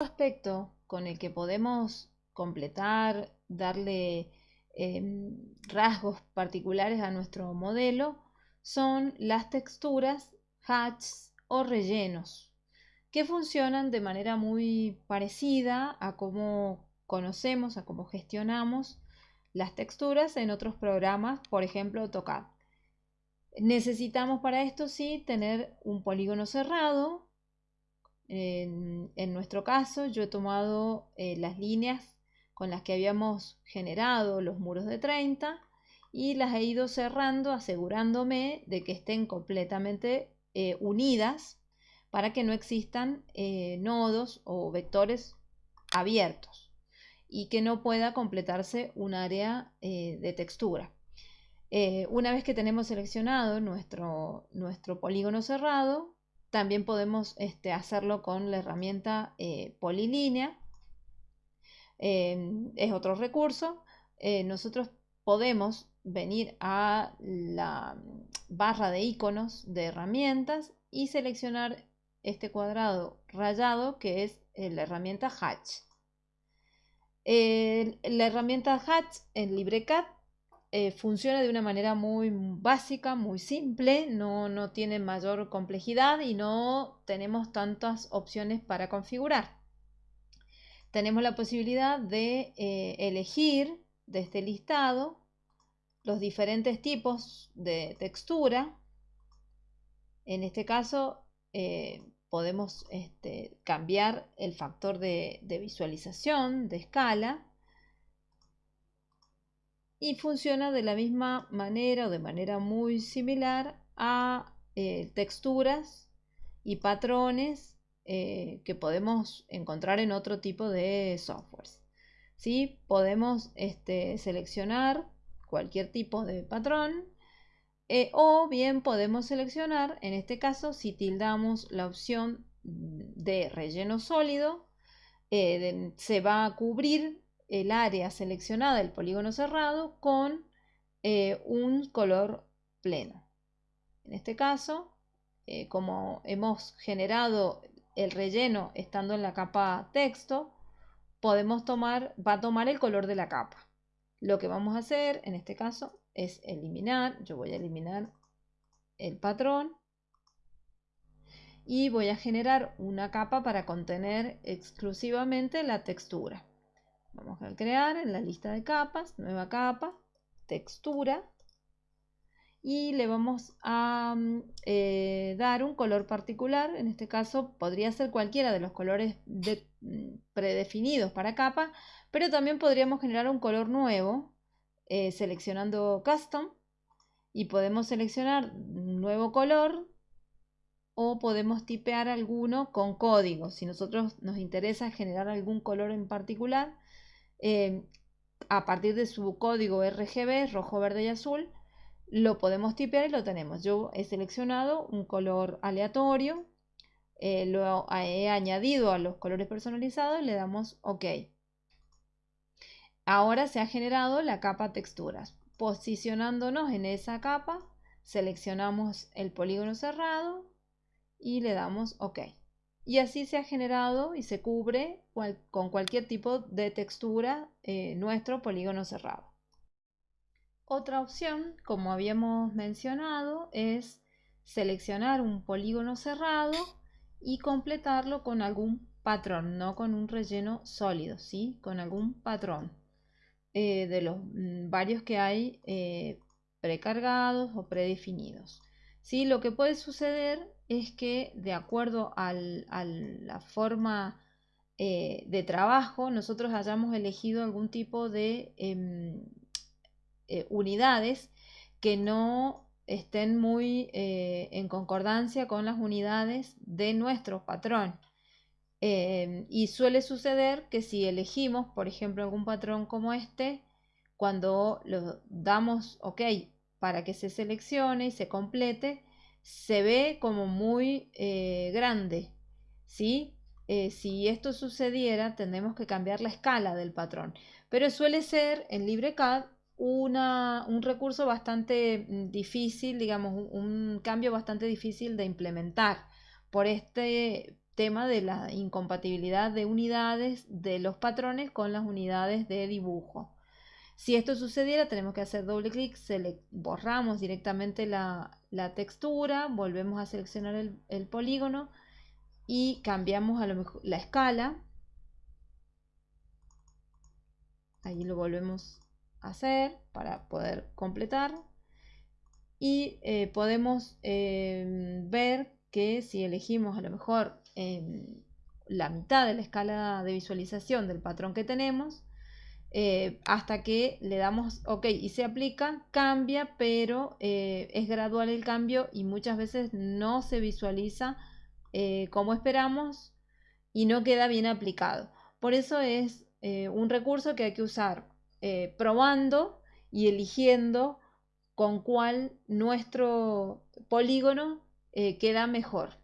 aspecto con el que podemos completar, darle em, rasgos particulares a nuestro modelo, son las texturas, hatches o rellenos, que funcionan de manera muy parecida a cómo conocemos, a cómo gestionamos las texturas en otros programas, por ejemplo AutoCAD. Necesitamos para esto sí tener un polígono cerrado. En, nuestro caso yo he tomado eh, las líneas con las que habíamos generado los muros de 30 y las he ido cerrando asegurándome de que estén completamente eh, unidas para que no existan eh, nodos o vectores abiertos y que no pueda completarse un área de textura. Una vez que tenemos seleccionado nuestro, nuestro polígono cerrado, también podemos este, hacerlo con la herramienta eh, polilínea. Em, es otro recurso. Eh, nosotros podemos venir a la barra de iconos de herramientas y seleccionar este cuadrado rayado que es la herramienta Hatch. la herramienta Hatch en LibreCAD eh, funciona de una manera muy básica, muy simple, no, tiene mayor complejidad y no tenemos tantas opciones para configurar. Tenemos la posibilidad de eh, elegir de este listado los diferentes tipos de textura. En este caso eh, podemos este, cambiar el factor de visualización, de escala, y funciona de la misma manera o de manera muy similar a eh, texturas y patrones eh, que podemos encontrar en otro tipo de softwares. ¿Sí? Podemos este, seleccionar cualquier tipo de patrón eh, o bien podemos seleccionar, en este caso, si tildamos la opción de relleno sólido, se va a cubrir el área seleccionada del polígono cerrado con eh, un color pleno. En este caso, eh, como hemos generado el relleno estando en la capa texto, podemos tomar, va a tomar el color de la capa. Lo que vamos a hacer en este caso es eliminar, yo voy a eliminar el patrón y voy a generar una capa para contener exclusivamente la textura. Vamos a crear en la lista de capas, nueva capa, textura. Y le vamos a mm, eh, dar un color particular. En este caso podría ser cualquiera de los colores mm, predefinidos para capa. Pero también podríamos generar un color nuevo eh, seleccionando Custom. Y podemos seleccionar un nuevo color o podemos tipear alguno con código. Si nosotros nos interesa generar algún color en particular, Em, a partir de su código RGB, rojo, verde y azul, lo podemos tipear y lo tenemos. Yo he seleccionado un color aleatorio, eh, lo he añadido a los colores personalizados y le damos OK. Ahora se ha generado la capa texturas. Posicionándonos en esa capa, seleccionamos el polígono cerrado y le damos OK y así se ha generado y se cubre con cualquier tipo de textura eh, nuestro polígono cerrado. Otra opción, como habíamos mencionado, es seleccionar un polígono cerrado y completarlo con algún patrón, no con un relleno sólido, ¿sí? con algún patrón eh, de los mm, varios que hay eh, precargados o predefinidos. ¿Sí? Lo que puede suceder es que de acuerdo a la forma eh, de trabajo, nosotros hayamos elegido algún tipo de em, eh, unidades que no estén muy eh, en concordancia con las unidades de nuestro patrón. Em, y suele suceder que si elegimos, por ejemplo, algún patrón como este, cuando lo damos OK para que se seleccione y se complete, se ve como muy eh, grande, ¿sí? Eh, si esto sucediera, tendremos que cambiar la escala del patrón. Pero suele ser en LibreCAD una, un recurso bastante mm, difícil, digamos, un, cambio bastante difícil de implementar por este tema de la incompatibilidad de unidades de los patrones con las unidades de dibujo. Si esto sucediera, tenemos que hacer doble clic, borramos directamente la, textura, volvemos a seleccionar el, polígono y cambiamos a lo mejor la escala. Ahí lo volvemos a hacer para poder completar. Y eh, podemos eh, ver que si elegimos a lo mejor la mitad de la escala de visualización del patrón que tenemos, eh, hasta que le damos OK y se aplica, cambia, pero eh, es gradual el cambio y muchas veces no se visualiza eh, como esperamos y no queda bien aplicado. Por eso es un recurso que hay que usar probando y eligiendo con cuál nuestro polígono queda mejor.